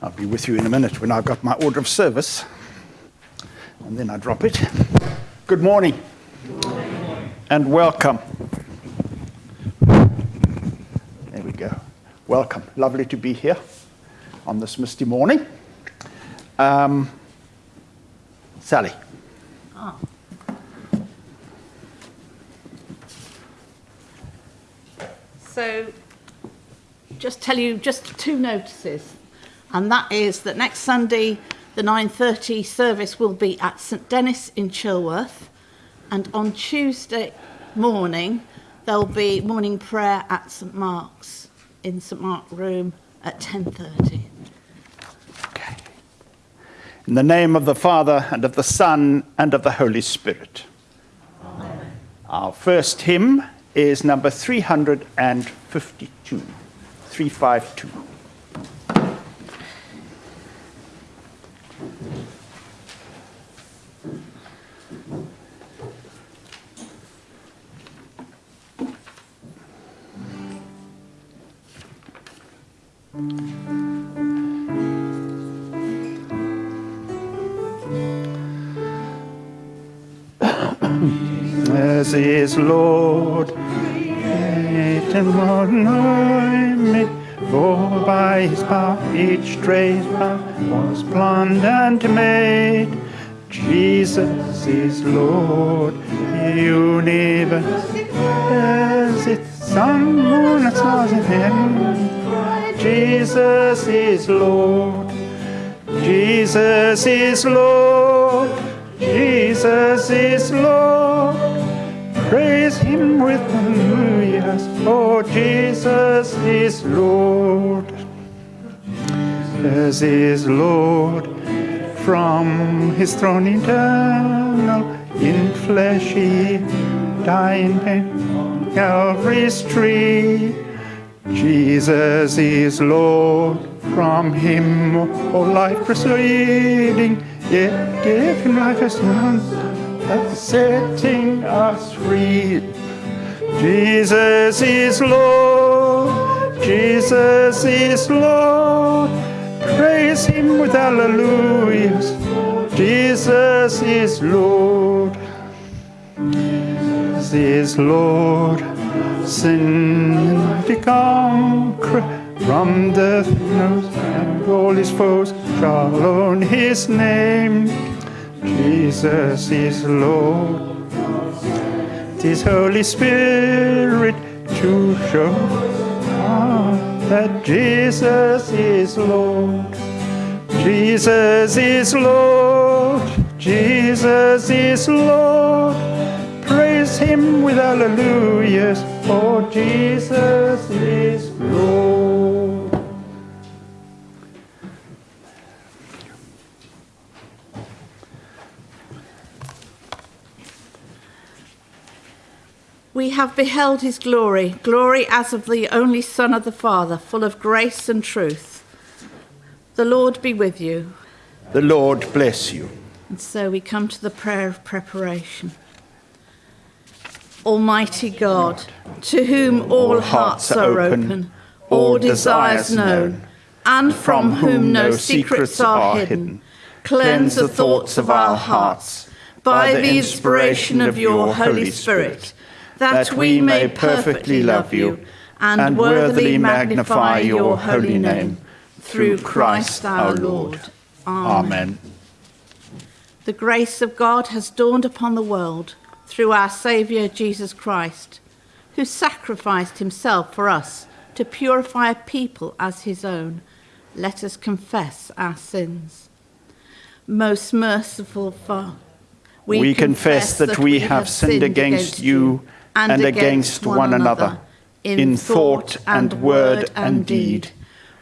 I'll be with you in a minute when I've got my order of service. And then I drop it. Good morning. Morning. And welcome. There we go. Welcome. Lovely to be here on this misty morning. Um, Sally. Oh. So, just tell you just two notices and that is that next Sunday the 9.30 service will be at St Denys in Chilworth and on Tuesday morning there'll be morning prayer at St Mark's in St Mark room at 10.30. Okay. In the name of the Father and of the Son and of the Holy Spirit. Amen. Our first hymn is number 352. 352. As is Lord, create and me, for by his power each trace was planned and made. Jesus is Lord, the universe as its sun, moon, and stars in heaven. Jesus is Lord. Jesus is Lord. Jesus is Lord. Praise him with hallelujahs. Oh, Jesus is Lord. Jesus is Lord. From his throne eternal, in fleshy, dying pain, Calvary's tree. Jesus is Lord, from him all life proceeding, yet and life as none, setting us free. Jesus is Lord, Jesus is Lord, praise him with hallelujahs. Jesus is Lord, Jesus is Lord. Sin conquer from death knows and all his foes shall own his name. Jesus is lord tis holy spirit to show that jesus is lord. Jesus is lord. Jesus is lord. Praise him with hallelujahs for Jesus is Lord. We have beheld his glory, glory as of the only Son of the Father, full of grace and truth. The Lord be with you. The Lord bless you. And so we come to the prayer of preparation. Almighty God, to whom all hearts are open, all desires known, and from whom no secrets are hidden, cleanse the thoughts of our hearts by the inspiration of your Holy Spirit, that we may perfectly love you and worthily magnify your holy name, through Christ our Lord. Amen. The grace of God has dawned upon the world through our Saviour Jesus Christ, who sacrificed himself for us to purify a people as his own. Let us confess our sins. Most merciful Father, we, we confess, confess that we have sinned against you and against one another, in thought and word and deed.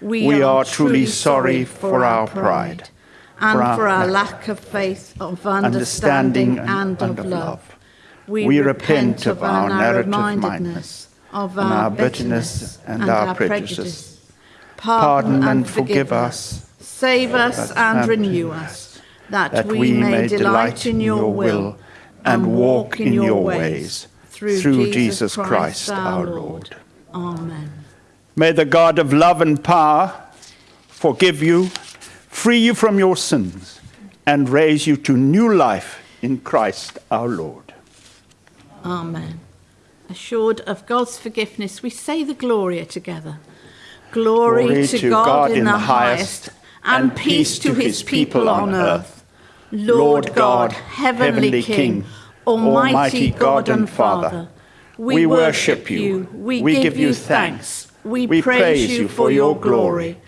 We are truly sorry for our pride, and for our lack of faith, of understanding, and of love. We, we repent of our narrow-mindedness, of our bitterness and our prejudice. Pardon and forgive us. Save us and renew us, that we may delight in your will and walk in your ways, through Jesus Christ our Lord. Amen. May the God of love and power forgive you, free you from your sins, and raise you to new life in Christ our Lord. Amen. Assured of God's forgiveness, we say the Gloria together. Glory, Glory to, to, God, God in, in the highest, and peace to his people on earth. Lord God, heavenly King, Almighty God and Father, we worship you, we give you thanks, we praise you for your glory.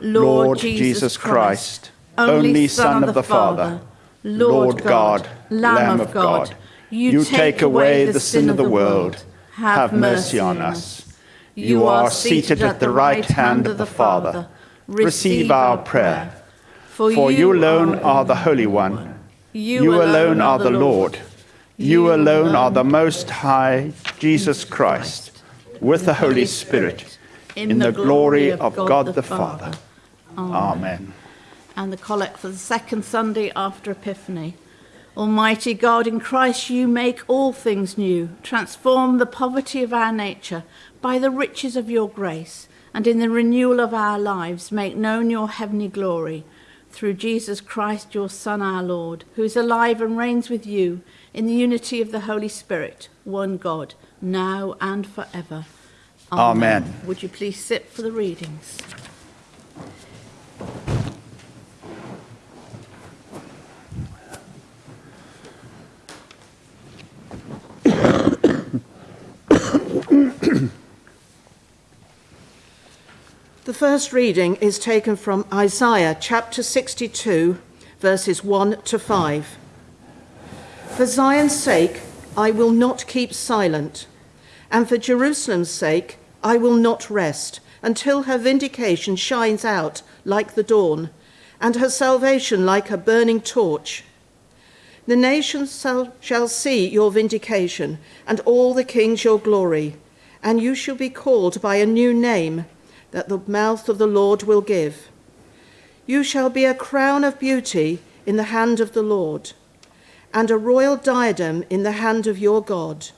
Lord Jesus Christ, only Son of the Father, Lord God, Lamb of God, you take away the sin of the world. Have mercy on us. You are seated at the right hand of the Father. Receive our prayer. For you alone are the Holy One. You alone are the Lord. You alone are the Most High, Jesus Christ, with the Holy Spirit, in the glory of God the Father. Amen. And the collect for the second Sunday after Epiphany. Almighty God, in Christ you make all things new, transform the poverty of our nature by the riches of your grace, and in the renewal of our lives make known your heavenly glory, through Jesus Christ, your Son, our Lord, who is alive and reigns with you in the unity of the Holy Spirit, one God, now and forever. Amen. Amen. Would you please sit for the readings? The first reading is taken from Isaiah chapter 62, verses 1 to 5. For Zion's sake, I will not keep silent, and for Jerusalem's sake, I will not rest until her vindication shines out like the dawn, and her salvation like a burning torch. The nations shall, see your vindication, and all the kings your glory, and you shall be called by a new name that the mouth of the Lord will give. You shall be a crown of beauty in the hand of the Lord, and a royal diadem in the hand of your God.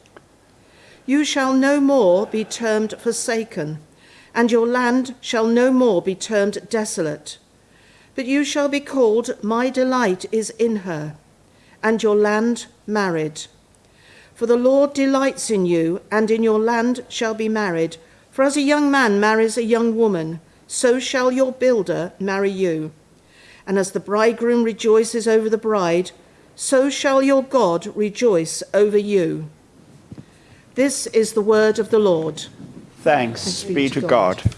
You shall no more be termed forsaken, and your land shall no more be termed desolate. But you shall be called, My delight is in her, and your land married. For the Lord delights in you, and in your land shall be married for as a young man marries a young woman, so shall your builder marry you. And as the bridegroom rejoices over the bride, so shall your God rejoice over you. This is the word of the Lord. Thanks, Thanks be to God. God.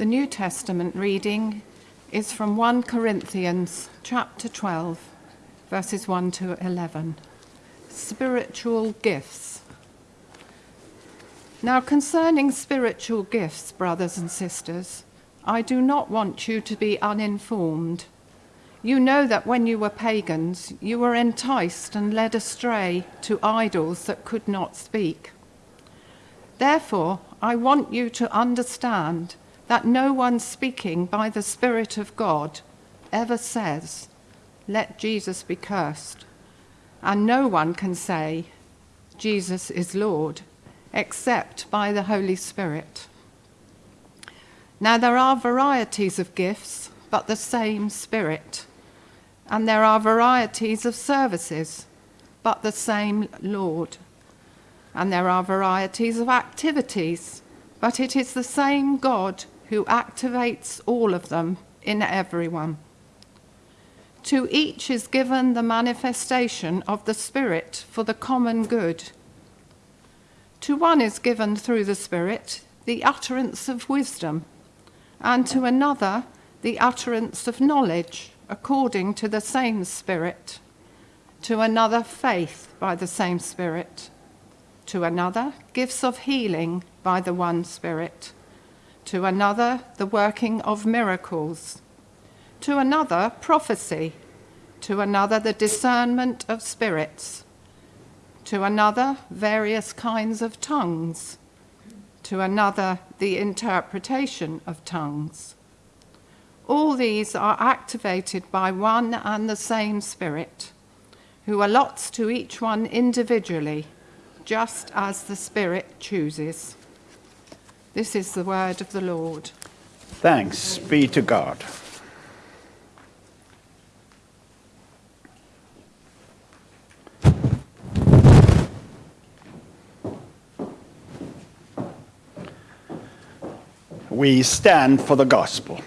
The New Testament reading is from 1 Corinthians chapter 12, verses 1 to 11. Spiritual gifts. Now, concerning spiritual gifts, brothers and sisters, I do not want you to be uninformed. You know that when you were pagans, you were enticed and led astray to idols that could not speak. Therefore, I want you to understand that no one speaking by the Spirit of God ever says, Let Jesus be cursed. And no one can say, Jesus is Lord, except by the Holy Spirit. Now there are varieties of gifts, but the same Spirit. And there are varieties of services, but the same Lord. And there are varieties of activities, but it is the same God who activates all of them in everyone. To each is given the manifestation of the Spirit for the common good. To one is given through the Spirit the utterance of wisdom, and to another the utterance of knowledge according to the same Spirit, to another faith by the same Spirit, to another gifts of healing by the one Spirit to another, the working of miracles, to another, prophecy, to another, the discernment of spirits, to another, various kinds of tongues, to another, the interpretation of tongues. All these are activated by one and the same Spirit, who allots to each one individually, just as the Spirit chooses. This is the word of the Lord. Thanks be to God. we stand for the gospel.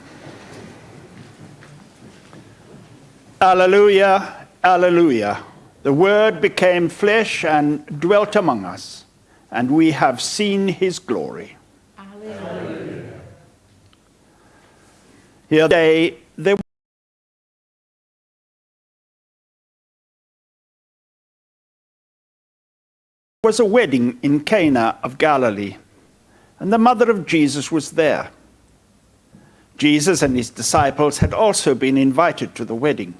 Alleluia, alleluia. The Word became flesh and dwelt among us, and we have seen his glory. Here today, there was a wedding in Cana of Galilee and the mother of Jesus was there. Jesus and his disciples had also been invited to the wedding.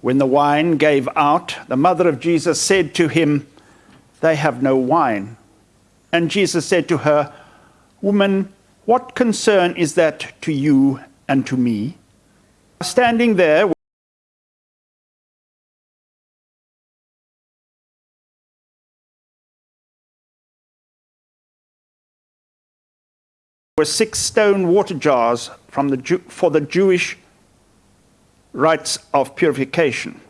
When the wine gave out, the mother of Jesus said to him, They have no wine. And Jesus said to her, Woman, what concern is that to you and to me? Standing there, were six stone water jars from the Jew, for the Jewish rites of purification,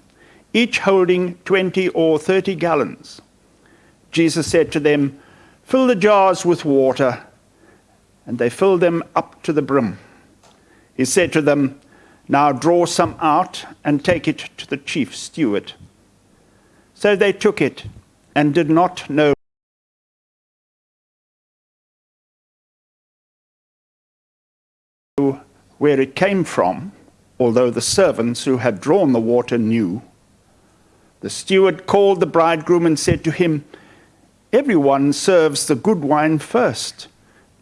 each holding 20 or 30 gallons. Jesus said to them, Fill the jars with water, and they filled them up to the brim. He said to them, Now draw some out and take it to the chief steward. So they took it and did not know where it came from, although the servants who had drawn the water knew. The steward called the bridegroom and said to him, Everyone serves the good wine first,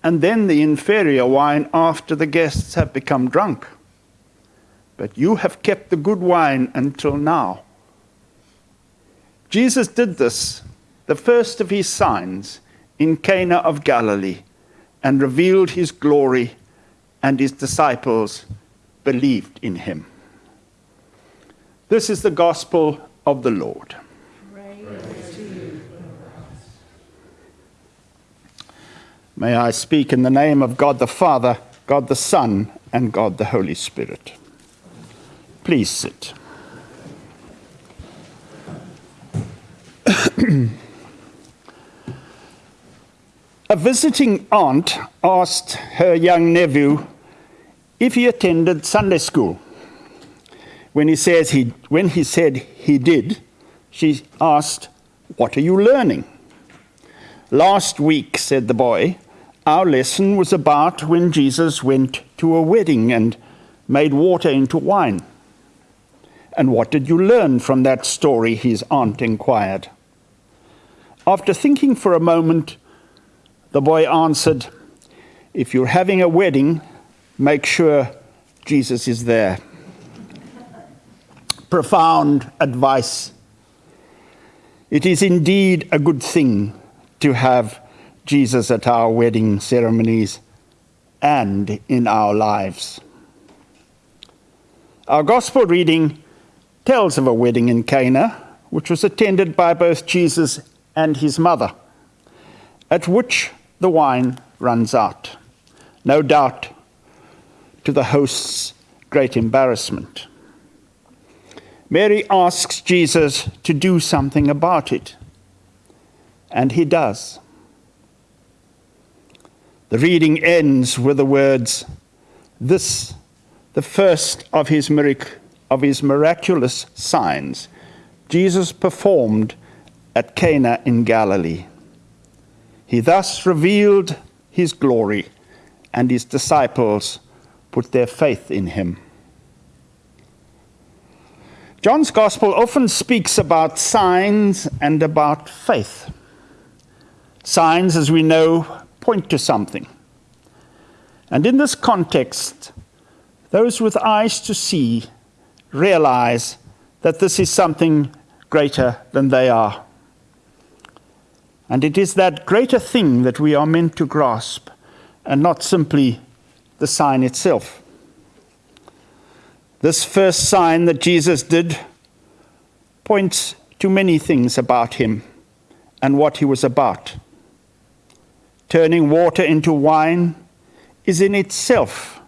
and then the inferior wine after the guests have become drunk. But you have kept the good wine until now. Jesus did this, the first of his signs, in Cana of Galilee, and revealed his glory and his disciples believed in him. This is the gospel of the Lord. May I speak in the name of God the Father, God the Son, and God the Holy Spirit. Please sit. A visiting aunt asked her young nephew if he attended Sunday school. When he, says he, when he said he did, she asked, What are you learning? Last week, said the boy, our lesson was about when Jesus went to a wedding and made water into wine. And what did you learn from that story? his aunt inquired. After thinking for a moment, the boy answered, If you're having a wedding, make sure Jesus is there. Profound advice. It is indeed a good thing to have Jesus at our wedding ceremonies and in our lives. Our gospel reading tells of a wedding in Cana, which was attended by both Jesus and his mother, at which the wine runs out. No doubt to the host's great embarrassment. Mary asks Jesus to do something about it, and he does. The reading ends with the words, This, the first of his, mirac- of his miraculous signs, Jesus performed at Cana in Galilee. He thus revealed his glory, and his disciples put their faith in him. John's gospel often speaks about signs and about faith. Signs, as we know, point to something. And in this context, those with eyes to see realize that this is something greater than they are. And it is that greater thing that we are meant to grasp, and not simply the sign itself. This first sign that Jesus did points to many things about him and what he was about. Turning water into wine is in itself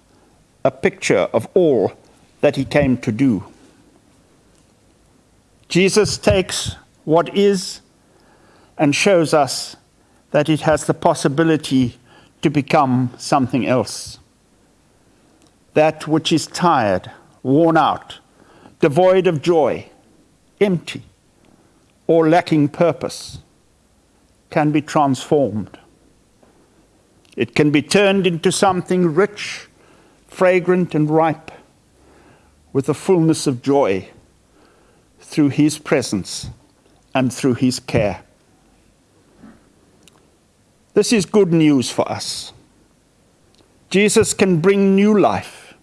a picture of all that he came to do. Jesus takes what is and shows us that it has the possibility to become something else. That which is tired, worn out, devoid of joy, empty, or lacking purpose can be transformed. It can be turned into something rich, fragrant, and ripe with a fullness of joy through His presence and through His care. This is good news for us. Jesus can bring new life.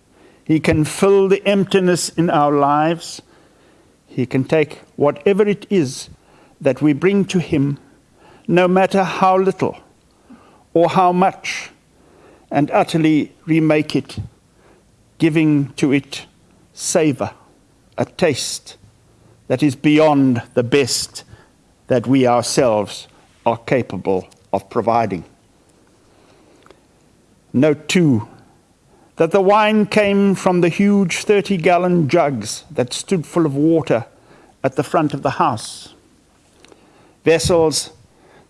He can fill the emptiness in our lives. He can take whatever it is that we bring to Him, no matter how little or how much, and utterly remake it, giving to it savor, a taste that is beyond the best that we ourselves are capable of providing. Note too that the wine came from the huge 30 gallon jugs that stood full of water at the front of the house. Vessels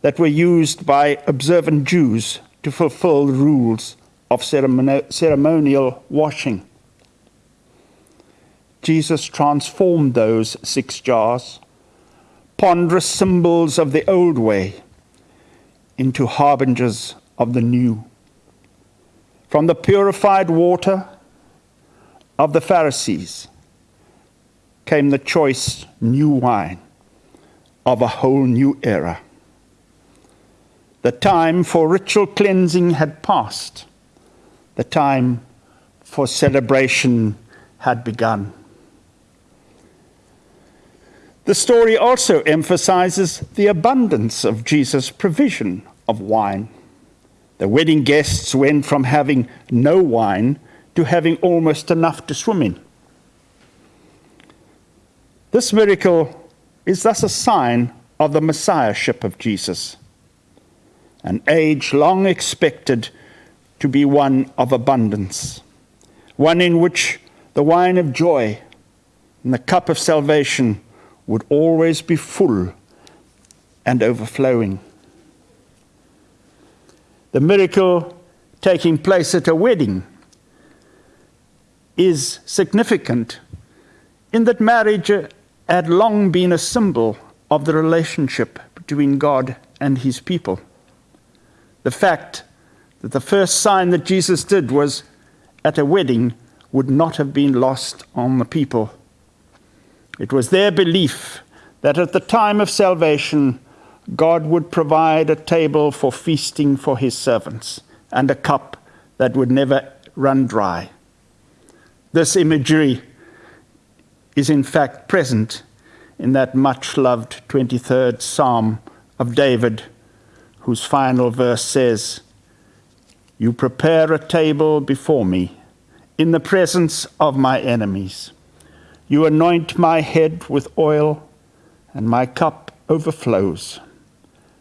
that were used by observant Jews to fulfill the rules of ceremonial washing. Jesus transformed those six jars, ponderous symbols of the old way, into harbingers of the new. From the purified water of the Pharisees came the choice new wine of a whole new era. The time for ritual cleansing had passed. The time for celebration had begun. The story also emphasizes the abundance of Jesus' provision of wine. The wedding guests went from having no wine to having almost enough to swim in. This miracle is thus a sign of the messiahship of Jesus, an age long expected to be one of abundance, one in which the wine of joy and the cup of salvation would always be full and overflowing. The miracle taking place at a wedding is significant in that marriage had long been a symbol of the relationship between God and his people. The fact that the first sign that Jesus did was at a wedding would not have been lost on the people it was their belief that at the time of salvation, God would provide a table for feasting for his servants and a cup that would never run dry. This imagery is in fact present in that much loved 23rd Psalm of David, whose final verse says, You prepare a table before me in the presence of my enemies. You anoint my head with oil, and my cup overflows.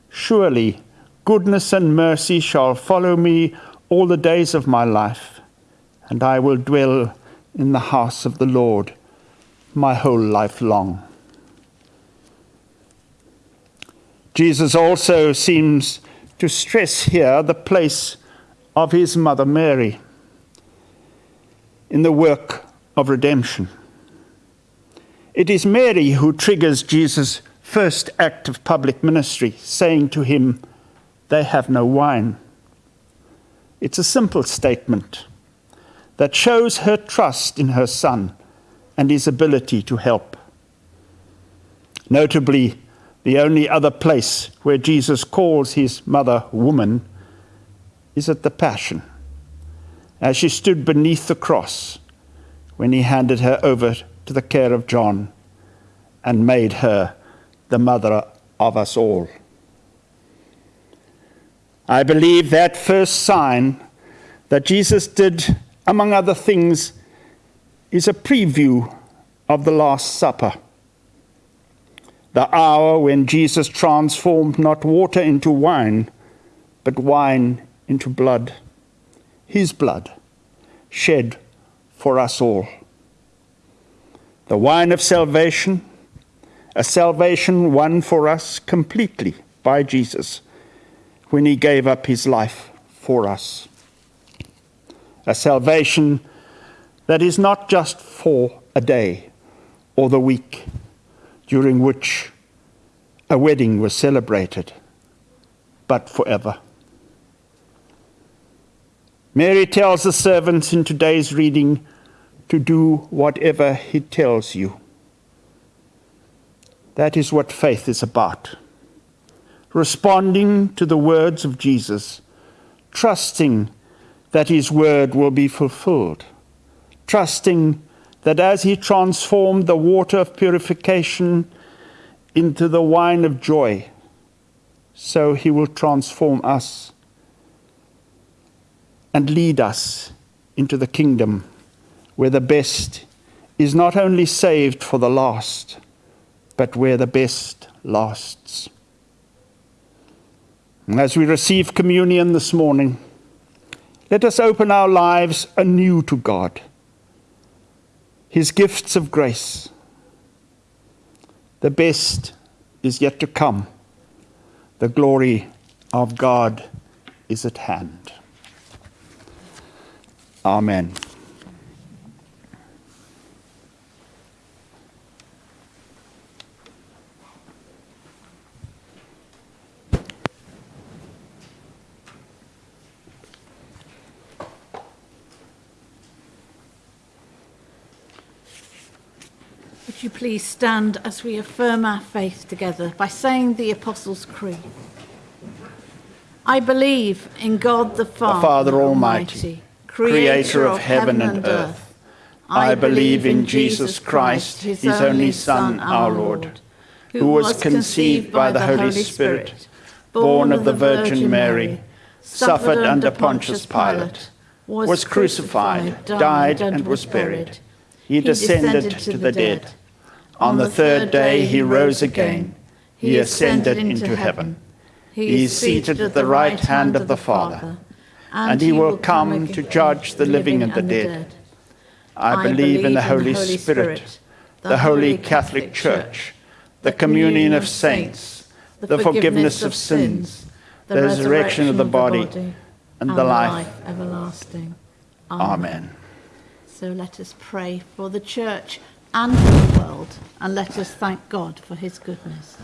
Surely goodness and mercy shall follow me all the days of my life, and I will dwell in the house of the Lord my whole life long. Jesus also seems to stress here the place of his mother Mary in the work of redemption. It is Mary who triggers Jesus' first act of public ministry, saying to him, They have no wine. It's a simple statement that shows her trust in her son and his ability to help. Notably, the only other place where Jesus calls his mother woman is at the Passion, as she stood beneath the cross when he handed her over to the care of John and made her the mother of us all. I believe that first sign that Jesus did, among other things, is a preview of the Last Supper. The hour when Jesus transformed not water into wine, but wine into blood, his blood, shed for us all. The wine of salvation, a salvation won for us completely by Jesus when he gave up his life for us. A salvation that is not just for a day or the week during which a wedding was celebrated, but forever. Mary tells the servants in today's reading to do whatever he tells you. That is what faith is about. Responding to the words of Jesus, trusting that his word will be fulfilled, trusting that as he transformed the water of purification into the wine of joy, so he will transform us and lead us into the kingdom where the best is not only saved for the last, but where the best lasts. And As we receive communion this morning, let us open our lives anew to God, His gifts of grace. The best is yet to come. The glory of God is at hand. Amen. Would you please stand as we affirm our faith together by saying the Apostles' Creed? I believe in God the Father, the Father Almighty creator of heaven and earth. I believe in Jesus Christ, his only Son, our Lord, who was conceived by the Holy Spirit, born of the Virgin Mary, suffered under Pontius Pilate, was crucified, died, and was buried. He descended to the dead. On the third day he rose again. He ascended into heaven. He is seated at the right hand of the Father and he will come to judge the living and the dead. I believe in the Holy Spirit, the holy Catholic Church, the communion of saints, the forgiveness of sins, the resurrection of the body, and the life everlasting. Amen. So let us pray for the church and for the world, and let us thank God for his goodness.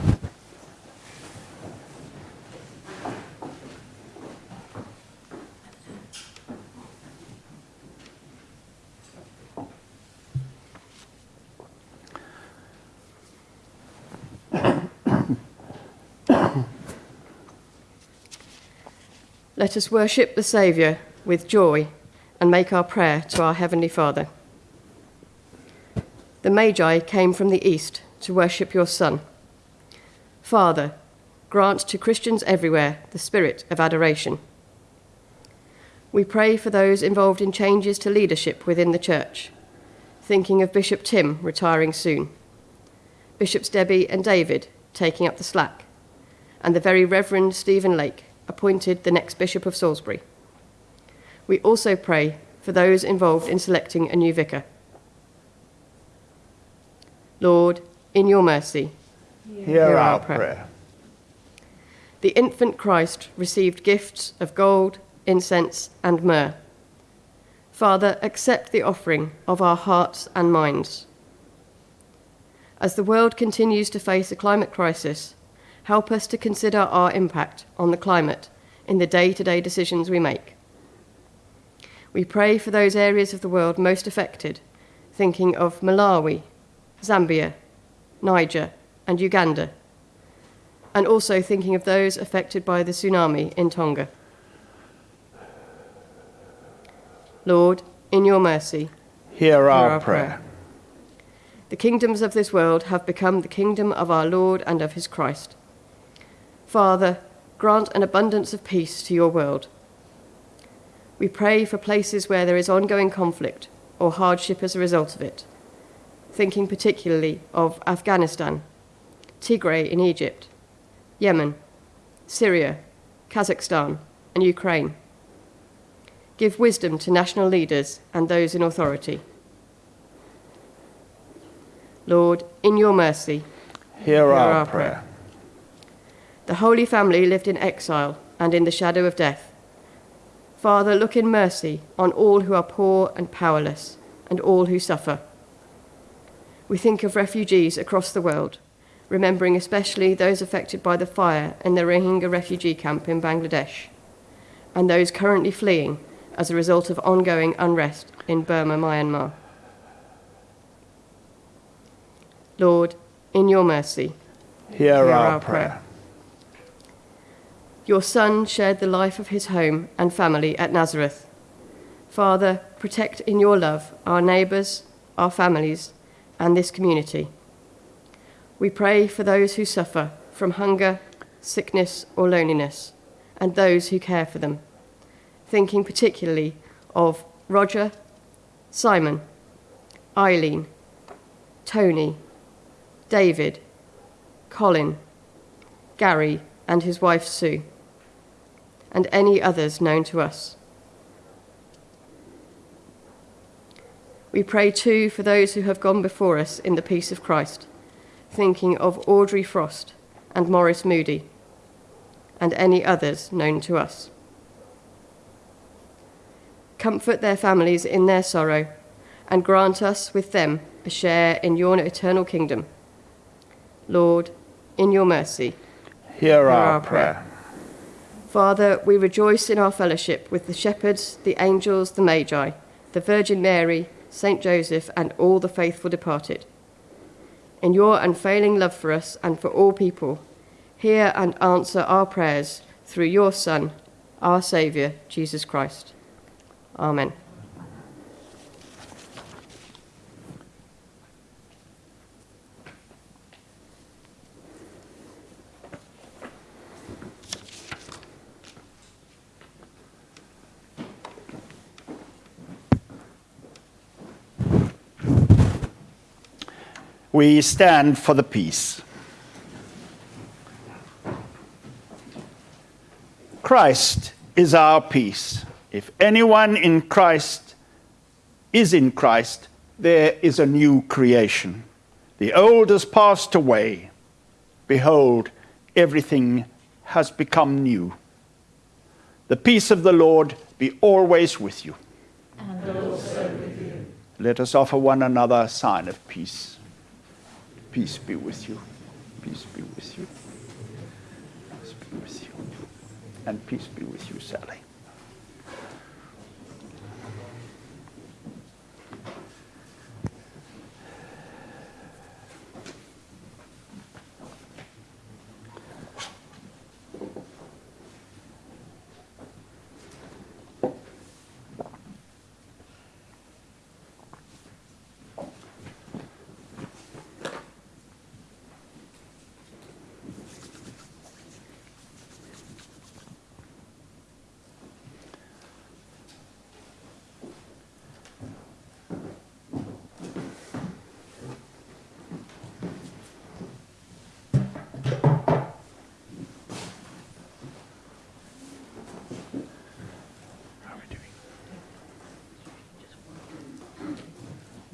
Let us worship the Saviour with joy and make our prayer to our Heavenly Father. The Magi came from the East to worship your Son. Father, grant to Christians everywhere the spirit of adoration. We pray for those involved in changes to leadership within the Church, thinking of Bishop Tim retiring soon, Bishops Debbie and David taking up the slack, and the very Reverend Stephen Lake appointed the next Bishop of Salisbury. We also pray for those involved in selecting a new vicar. Lord, in your mercy, hear, hear our, prayer. prayer. The infant Christ received gifts of gold, incense, and myrrh. Father, accept the offering of our hearts and minds. As the world continues to face a climate crisis, help us to consider our impact on the climate in the day to day decisions we make. We pray for those areas of the world most affected, thinking of Malawi, Zambia, Niger, and Uganda, and also thinking of those affected by the tsunami in Tonga. Lord, in your mercy, hear our, hear our prayer. prayer. The kingdoms of this world have become the kingdom of our Lord and of his Christ. Father, grant an abundance of peace to your world. We pray for places where there is ongoing conflict or hardship as a result of it, thinking particularly of Afghanistan, Tigray in Egypt, Yemen, Syria, Kazakhstan, and Ukraine. Give wisdom to national leaders and those in authority. Lord, in your mercy, hear, hear our, our prayer. prayer. The Holy Family lived in exile and in the shadow of death. Father, look in mercy on all who are poor and powerless, and all who suffer. We think of refugees across the world, remembering especially those affected by the fire in the Rohingya refugee camp in Bangladesh, and those currently fleeing as a result of ongoing unrest in Burma, Myanmar. Lord, in your mercy, hear, hear our, our prayer. prayer. Your Son shared the life of his home and family at Nazareth. Father, protect in your love our neighbours, our families, and this community. We pray for those who suffer from hunger, sickness, or loneliness, and those who care for them, thinking particularly of Roger, Simon, Eileen, Tony, David, Colin, Gary, and his wife Sue, and any others known to us. We pray too for those who have gone before us in the peace of Christ, thinking of Audrey Frost and Morris Moody, and any others known to us. Comfort their families in their sorrow, and grant us with them a share in your eternal kingdom Lord, in your mercy, hear, hear our, our prayer. prayer. Father, we rejoice in our fellowship with the shepherds, the angels, the magi, the Virgin Mary, Saint Joseph, and all the faithful departed. In your unfailing love for us and for all people, hear and answer our prayers through your Son, our Saviour, Jesus Christ. Amen. We stand for the peace. Christ is our peace. If anyone in Christ is in Christ, there is a new creation. The old has passed away. Behold, everything has become new. The peace of the Lord be always with you. And also with you. Let us offer one another a sign of peace. Peace be with you. Peace be with you. Peace be with you. And peace be with you, Sally.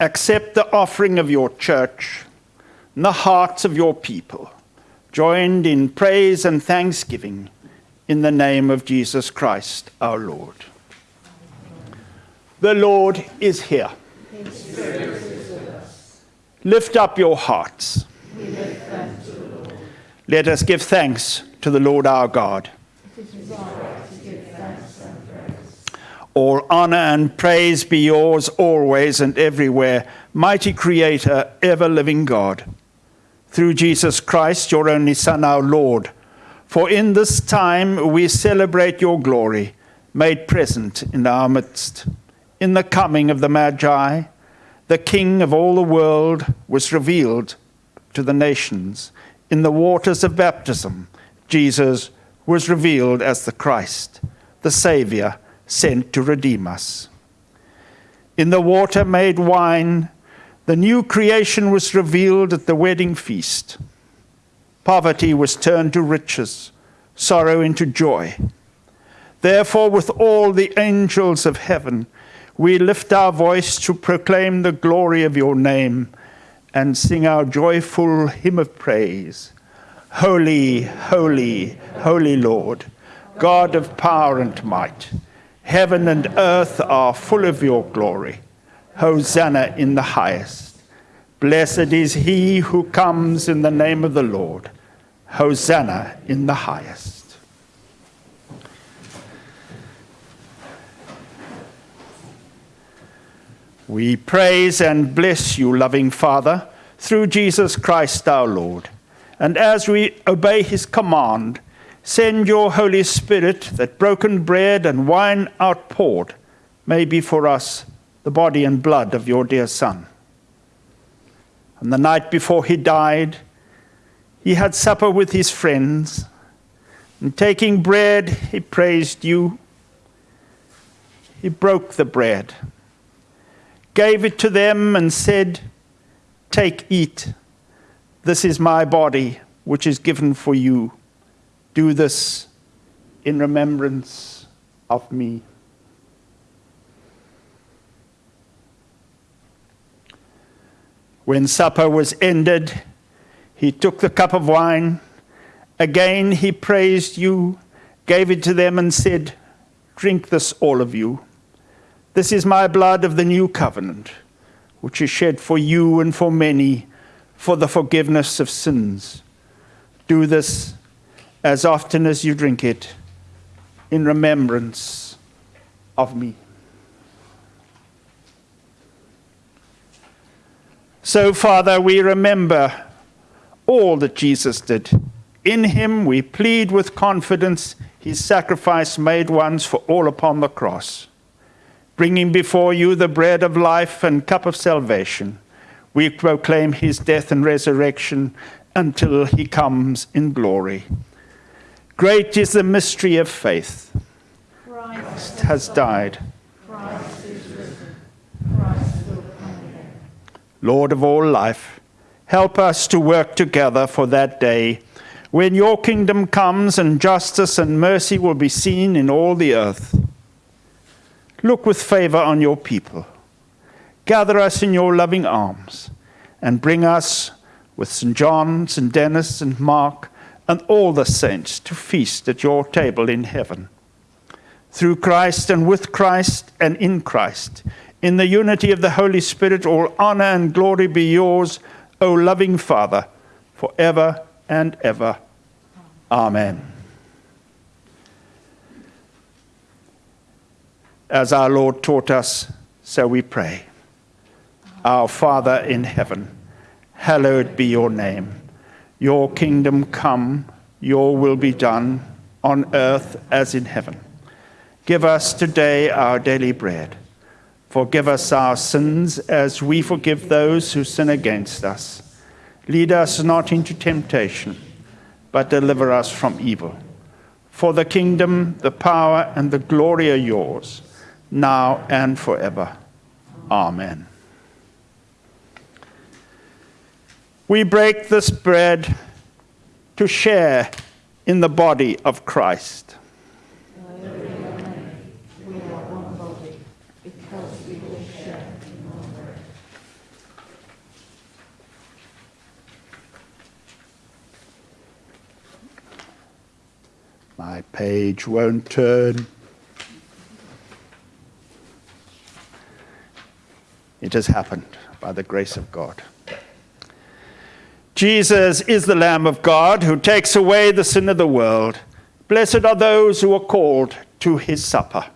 accept the offering of your church and the hearts of your people, joined in praise and thanksgiving in the name of Jesus Christ our Lord. The Lord is here. Lift up your hearts. Let us give thanks to the Lord our God. All honor and praise be yours always and everywhere, mighty Creator, ever living God. Through Jesus Christ, your only Son, our Lord. For in this time we celebrate your glory, made present in our midst. In the coming of the Magi, the King of all the world was revealed to the nations. In the waters of baptism, Jesus was revealed as the Christ, the Saviour sent to redeem us. In the water made wine, the new creation was revealed at the wedding feast. Poverty was turned to riches, sorrow into joy. Therefore, with all the angels of heaven, we lift our voice to proclaim the glory of your name and sing our joyful hymn of praise. Holy, holy, holy Lord, God of power and might, heaven and earth are full of your glory. Hosanna in the highest. Blessed is he who comes in the name of the Lord. Hosanna in the highest. We praise and bless you, loving Father, through Jesus Christ our Lord. And as we obey his command, send your Holy Spirit that broken bread and wine outpoured may be for us the body and blood of your dear Son. And the night before he died, he had supper with his friends, and taking bread, he praised you. He broke the bread gave it to them, and said, Take, eat. This is my body, which is given for you. Do this in remembrance of me. When supper was ended, he took the cup of wine. Again he praised you, gave it to them, and said, Drink this, all of you. This is my blood of the new covenant, which is shed for you and for many for the forgiveness of sins. Do this as often as you drink it in remembrance of me. So, Father, we remember all that Jesus did. In him we plead with confidence his sacrifice made once for all upon the cross bringing before you the bread of life and cup of salvation. We proclaim his death and resurrection until he comes in glory. Great is the mystery of faith. Christ has died. Christ is risen. Christ will come again. Lord of all life, help us to work together for that day when your kingdom comes and justice and mercy will be seen in all the earth. Look with favor on your people. Gather us in your loving arms and bring us with St. John, St. Denys, and Mark, and all the saints to feast at your table in heaven. Through Christ and with Christ and in Christ, in the unity of the Holy Spirit, all honor and glory be yours, O loving Father, forever and ever. Amen. As our Lord taught us, so we pray. Our Father in heaven, hallowed be your name. Your kingdom come, your will be done, on earth as in heaven. Give us today our daily bread. Forgive us our sins as we forgive those who sin against us. Lead us not into temptation, but deliver us from evil. For the kingdom, the power, and the glory are yours now and forever. Amen. We break this bread to share in the body of Christ. My page won't turn. It has happened by the grace of God. Jesus is the Lamb of God who takes away the sin of the world. Blessed are those who are called to his supper.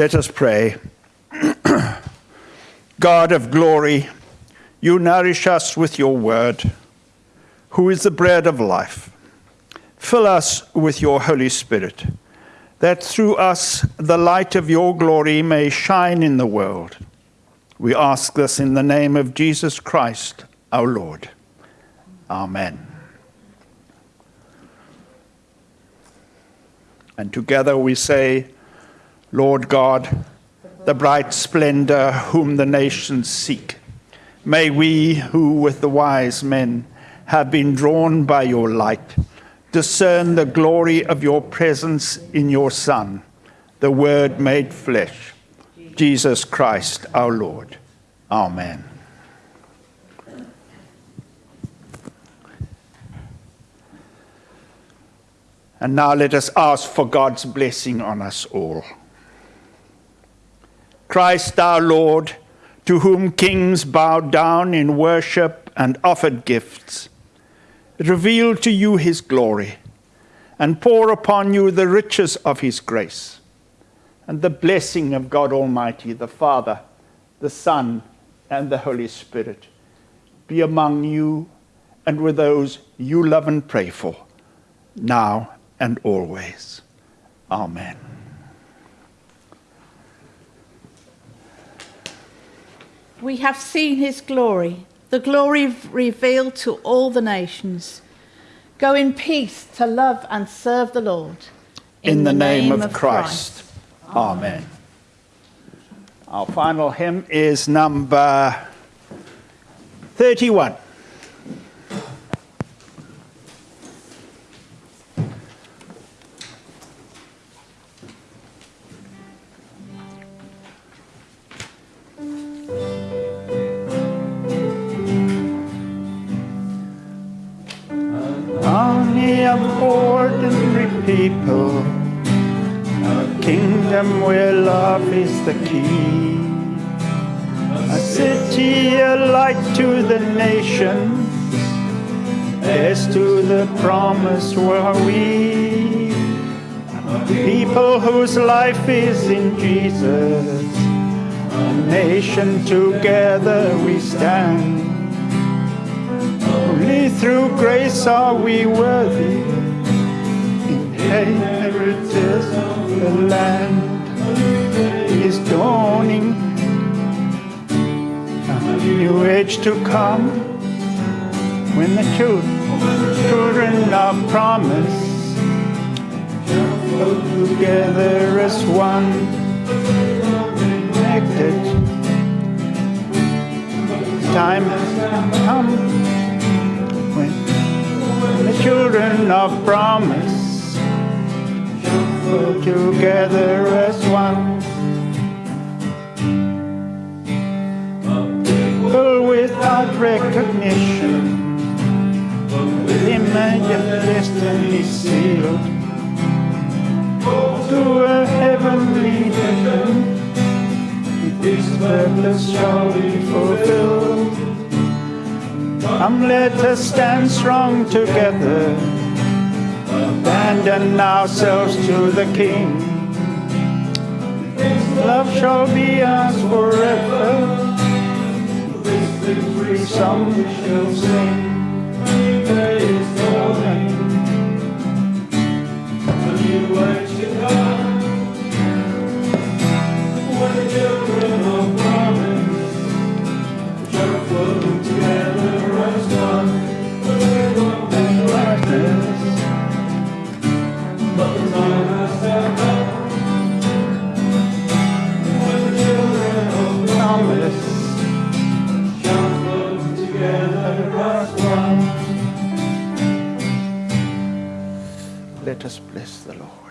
Let us pray. God of glory, you nourish us with your word, who is the bread of life. Fill us with your Holy Spirit, that through us the light of your glory may shine in the world. We ask this in the name of Jesus Christ, our Lord. Amen. And together we say, Lord God, the bright splendor whom the nations seek, may we who with the wise men have been drawn by your light discern the glory of your presence in your Son, the Word made flesh, Jesus Christ our Lord. Amen. And now let us ask for God's blessing on us all. Christ our Lord, to whom kings bowed down in worship and offered gifts, reveal to you his glory and pour upon you the riches of his grace. And the blessing of God Almighty, the Father, the Son, and the Holy Spirit be among you and with those you love and pray for, now and always. Amen. We have seen his glory, the glory revealed to all the nations. Go in peace to love and serve the Lord. In, in the, the, name, name of, of Christ. Christ. Amen. Our final hymn is number 31. People, a kingdom where love is the key, a city, a light to the nations, yes to the promise where we, people whose life is in Jesus, a nation together we stand. Through grace are we worthy inheritors of the land is dawning. A new age to come when the children of promise go together as one, connected. Time has come children of promise together as one. People without recognition, with image destiny sealed, to a heavenly heaven. This purpose shall be fulfilled. Come, let us stand strong together abandon ourselves to the King. His Love shall be ours forever. This song shall sing. There is name. A new the children Let us bless the Lord.